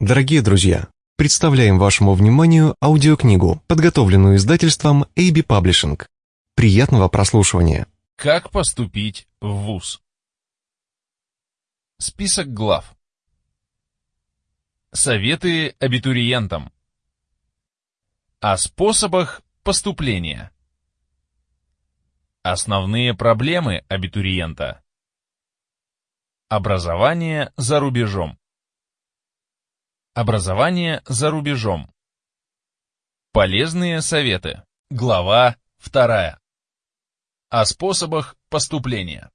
Дорогие друзья, представляем вашему вниманию аудиокнигу, подготовленную издательством AB Publishing. Приятного прослушивания. Как поступить в ВУЗ? Список глав. Советы абитуриентам. О способах поступления. Основные проблемы абитуриента. Образование за рубежом. Образование за рубежом. Полезные советы. Глава 2. О способах поступления.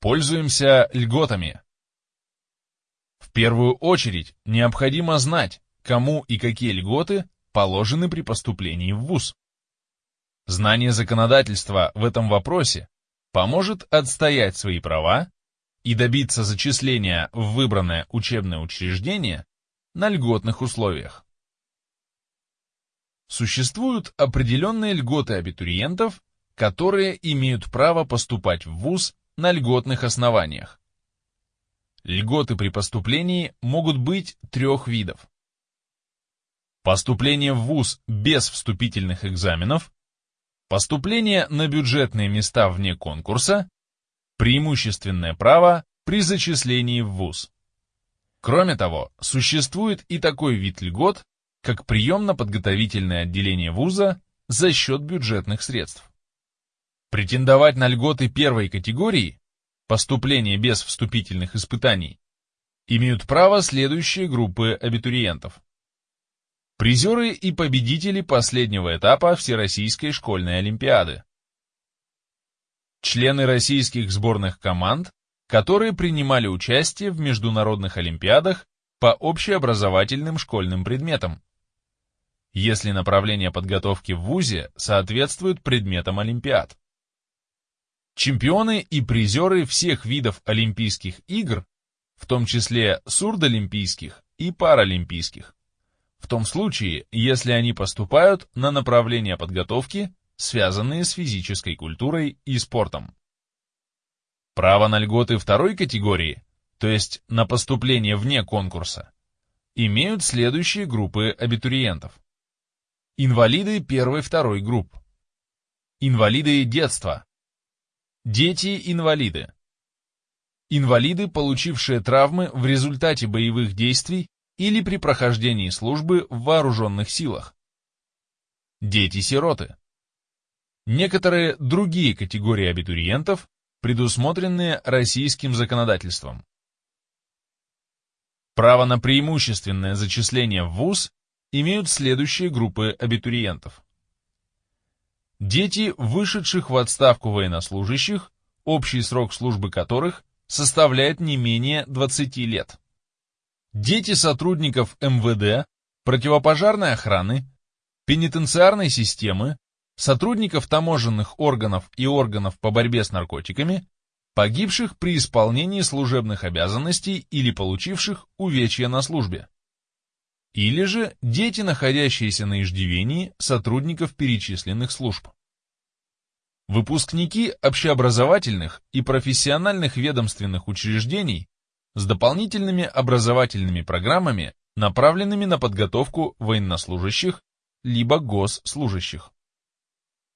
Пользуемся льготами. В первую очередь необходимо знать, кому и какие льготы положены при поступлении в ВУЗ. Знание законодательства в этом вопросе поможет отстоять свои права и добиться зачисления в выбранное учебное учреждение на льготных условиях. Существуют определенные льготы абитуриентов, которые имеют право поступать в ВУЗ на льготных основаниях. Льготы при поступлении могут быть трех видов. Поступление в ВУЗ без вступительных экзаменов, поступление на бюджетные места вне конкурса преимущественное право при зачислении в ВУЗ. Кроме того, существует и такой вид льгот, как приемно-подготовительное отделение вуза за счет бюджетных средств. Претендовать на льготы первой категории, поступление без вступительных испытаний, имеют право следующие группы абитуриентов. Призеры и победители последнего этапа Всероссийской школьной олимпиады члены российских сборных команд, которые принимали участие в международных олимпиадах по общеобразовательным школьным предметам, если направление подготовки в ВУЗе соответствует предметам олимпиад. Чемпионы и призеры всех видов Олимпийских игр, в том числе сурдолимпийских и паралимпийских, в том случае, если они поступают на направление подготовки связанные с физической культурой и спортом. Право на льготы второй категории, то есть на поступление вне конкурса, имеют следующие группы абитуриентов. Инвалиды первой-второй групп. Инвалиды детства. Дети-инвалиды. Инвалиды, получившие травмы в результате боевых действий или при прохождении службы в вооруженных силах. Дети-сироты некоторые другие категории абитуриентов, предусмотренные российским законодательством. Право на преимущественное зачисление в ВУЗ имеют следующие группы абитуриентов. Дети, вышедших в отставку военнослужащих, общий срок службы которых составляет не менее 20 лет. Дети сотрудников МВД, противопожарной охраны, пенитенциарной системы, сотрудников таможенных органов и органов по борьбе с наркотиками, погибших при исполнении служебных обязанностей или получивших увечья на службе. Или же дети, находящиеся на иждивении сотрудников перечисленных служб. Выпускники общеобразовательных и профессиональных ведомственных учреждений с дополнительными образовательными программами, направленными на подготовку военнослужащих либо госслужащих.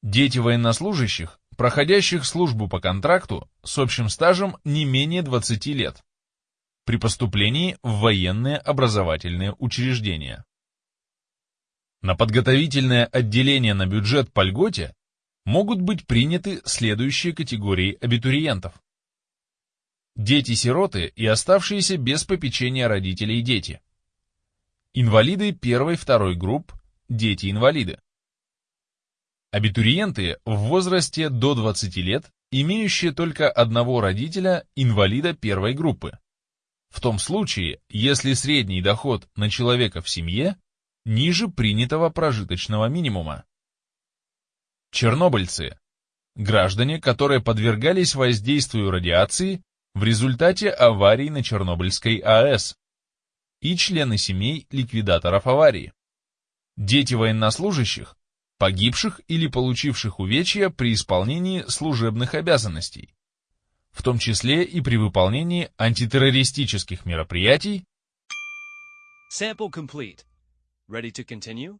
Дети военнослужащих, проходящих службу по контракту с общим стажем не менее 20 лет, при поступлении в военные образовательные учреждения. На подготовительное отделение на бюджет по льготе могут быть приняты следующие категории абитуриентов. Дети-сироты и оставшиеся без попечения родителей дети. Инвалиды первой-второй групп, дети-инвалиды. Абитуриенты в возрасте до 20 лет, имеющие только одного родителя, инвалида первой группы. В том случае, если средний доход на человека в семье ниже принятого прожиточного минимума. Чернобыльцы. Граждане, которые подвергались воздействию радиации в результате аварий на Чернобыльской АЭС. И члены семей ликвидаторов аварии. Дети военнослужащих, погибших или получивших увечья при исполнении служебных обязанностей, в том числе и при выполнении антитеррористических мероприятий Sample complete. Ready to continue?